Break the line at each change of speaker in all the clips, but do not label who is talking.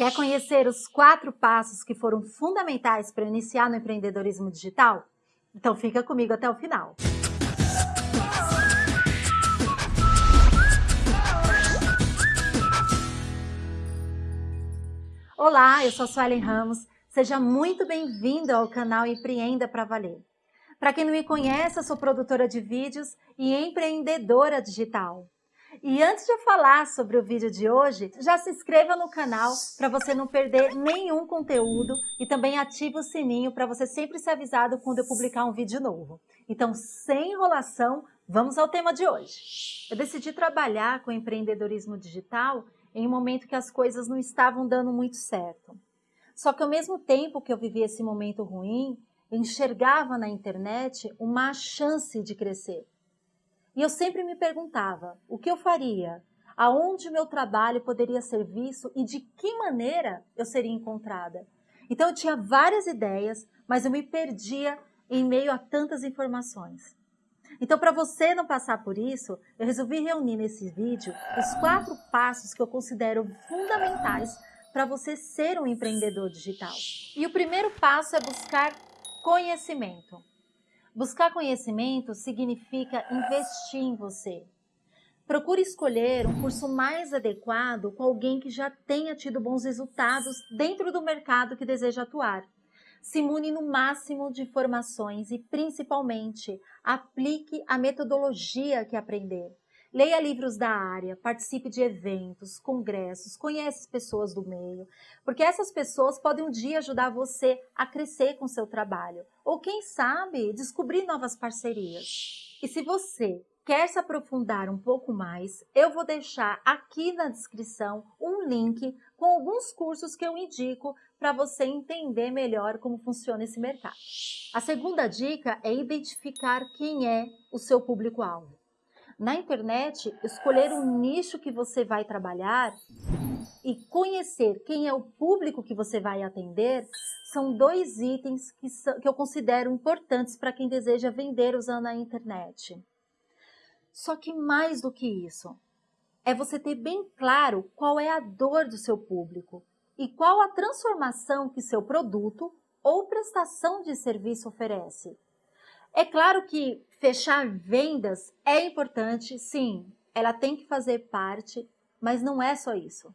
Quer conhecer os quatro passos que foram fundamentais para iniciar no empreendedorismo digital? Então fica comigo até o final. Olá, eu sou a Suelen Ramos. Seja muito bem-vindo ao canal Empreenda para Valer. Para quem não me conhece, eu sou produtora de vídeos e empreendedora digital. E antes de eu falar sobre o vídeo de hoje, já se inscreva no canal para você não perder nenhum conteúdo e também ative o sininho para você sempre ser avisado quando eu publicar um vídeo novo. Então, sem enrolação, vamos ao tema de hoje. Eu decidi trabalhar com empreendedorismo digital em um momento que as coisas não estavam dando muito certo. Só que ao mesmo tempo que eu vivia esse momento ruim, enxergava na internet uma chance de crescer. E eu sempre me perguntava o que eu faria, aonde o meu trabalho poderia ser visto e de que maneira eu seria encontrada. Então eu tinha várias ideias, mas eu me perdia em meio a tantas informações. Então, para você não passar por isso, eu resolvi reunir nesse vídeo os quatro passos que eu considero fundamentais para você ser um empreendedor digital. E o primeiro passo é buscar conhecimento. Buscar conhecimento significa investir em você. Procure escolher um curso mais adequado com alguém que já tenha tido bons resultados dentro do mercado que deseja atuar. Se imune no máximo de informações e, principalmente, aplique a metodologia que aprender. Leia livros da área, participe de eventos, congressos, conhece pessoas do meio, porque essas pessoas podem um dia ajudar você a crescer com seu trabalho, ou quem sabe, descobrir novas parcerias. E se você quer se aprofundar um pouco mais, eu vou deixar aqui na descrição um link com alguns cursos que eu indico para você entender melhor como funciona esse mercado. A segunda dica é identificar quem é o seu público-alvo. Na internet, escolher o nicho que você vai trabalhar e conhecer quem é o público que você vai atender são dois itens que, que eu considero importantes para quem deseja vender usando a internet. Só que mais do que isso, é você ter bem claro qual é a dor do seu público e qual a transformação que seu produto ou prestação de serviço oferece. É claro que fechar vendas é importante, sim, ela tem que fazer parte, mas não é só isso.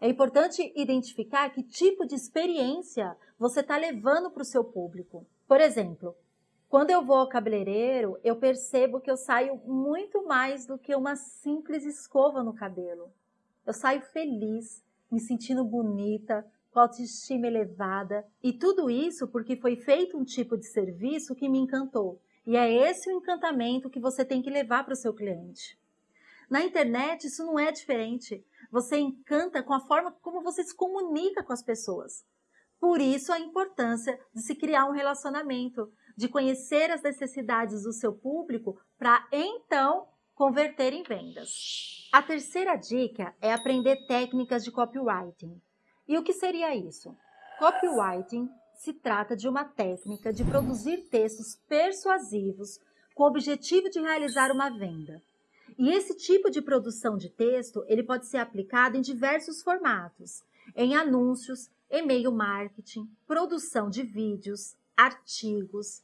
É importante identificar que tipo de experiência você está levando para o seu público. Por exemplo, quando eu vou ao cabeleireiro, eu percebo que eu saio muito mais do que uma simples escova no cabelo. Eu saio feliz, me sentindo bonita, com autoestima elevada. E tudo isso porque foi feito um tipo de serviço que me encantou. E é esse o encantamento que você tem que levar para o seu cliente. Na internet, isso não é diferente. Você encanta com a forma como você se comunica com as pessoas. Por isso, a importância de se criar um relacionamento, de conhecer as necessidades do seu público para então converter em vendas. A terceira dica é aprender técnicas de copywriting. E o que seria isso? Copywriting se trata de uma técnica de produzir textos persuasivos com o objetivo de realizar uma venda. E esse tipo de produção de texto, ele pode ser aplicado em diversos formatos, em anúncios, e-mail marketing, produção de vídeos, artigos.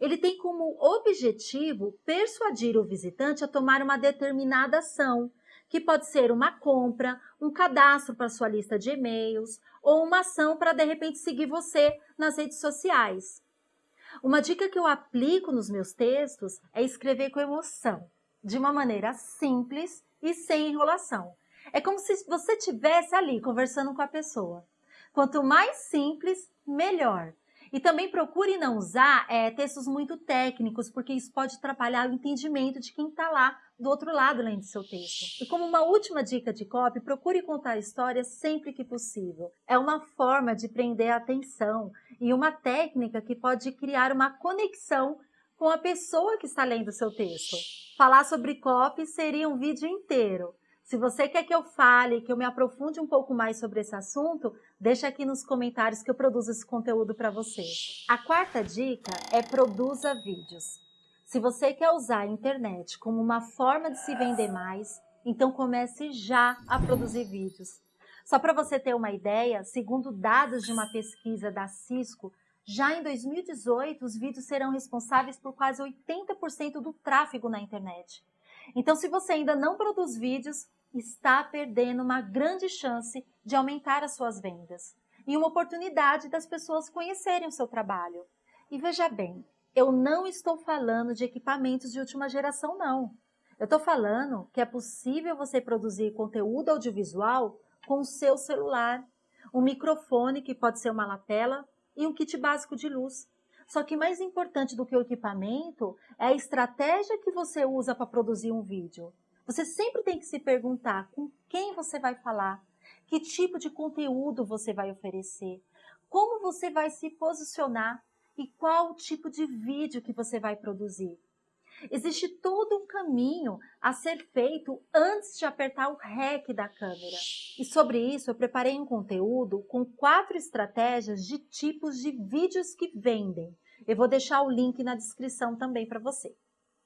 Ele tem como objetivo persuadir o visitante a tomar uma determinada ação, que pode ser uma compra, um cadastro para sua lista de e-mails ou uma ação para de repente seguir você nas redes sociais. Uma dica que eu aplico nos meus textos é escrever com emoção, de uma maneira simples e sem enrolação. É como se você estivesse ali conversando com a pessoa. Quanto mais simples, melhor. E também procure não usar é, textos muito técnicos, porque isso pode atrapalhar o entendimento de quem está lá do outro lado além do seu texto. E como uma última dica de copy, procure contar histórias sempre que possível. É uma forma de prender a atenção e uma técnica que pode criar uma conexão com a pessoa que está lendo seu texto. Falar sobre copy seria um vídeo inteiro, se você quer que eu fale, que eu me aprofunde um pouco mais sobre esse assunto, deixa aqui nos comentários que eu produzo esse conteúdo para você. A quarta dica é produza vídeos. Se você quer usar a internet como uma forma de se vender mais, então comece já a produzir vídeos. Só para você ter uma ideia, segundo dados de uma pesquisa da Cisco, já em 2018 os vídeos serão responsáveis por quase 80% do tráfego na internet. Então, se você ainda não produz vídeos, está perdendo uma grande chance de aumentar as suas vendas e uma oportunidade das pessoas conhecerem o seu trabalho. E veja bem, eu não estou falando de equipamentos de última geração, não. Eu estou falando que é possível você produzir conteúdo audiovisual com o seu celular, um microfone que pode ser uma lapela e um kit básico de luz. Só que mais importante do que o equipamento é a estratégia que você usa para produzir um vídeo. Você sempre tem que se perguntar com quem você vai falar, que tipo de conteúdo você vai oferecer, como você vai se posicionar e qual tipo de vídeo que você vai produzir. Existe todo um caminho a ser feito antes de apertar o REC da câmera. E sobre isso eu preparei um conteúdo com quatro estratégias de tipos de vídeos que vendem. Eu vou deixar o link na descrição também para você.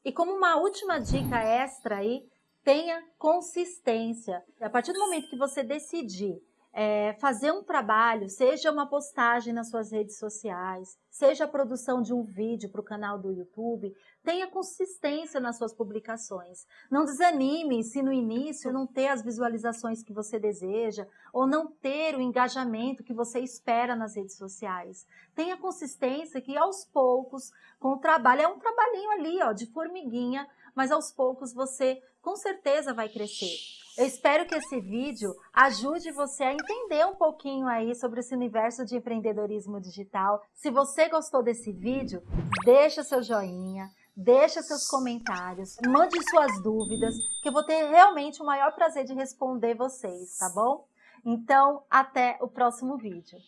E como uma última dica extra aí, tenha consistência. A partir do momento que você decidir é, fazer um trabalho, seja uma postagem nas suas redes sociais, seja a produção de um vídeo para o canal do YouTube, tenha consistência nas suas publicações. Não desanime se no início não ter as visualizações que você deseja ou não ter o engajamento que você espera nas redes sociais. Tenha consistência que aos poucos, com o trabalho, é um trabalhinho ali, ó, de formiguinha, mas aos poucos você com certeza vai crescer. Eu espero que esse vídeo ajude você a entender um pouquinho aí sobre esse universo de empreendedorismo digital. Se você gostou desse vídeo, deixa seu joinha, deixa seus comentários, mande suas dúvidas, que eu vou ter realmente o maior prazer de responder vocês, tá bom? Então, até o próximo vídeo.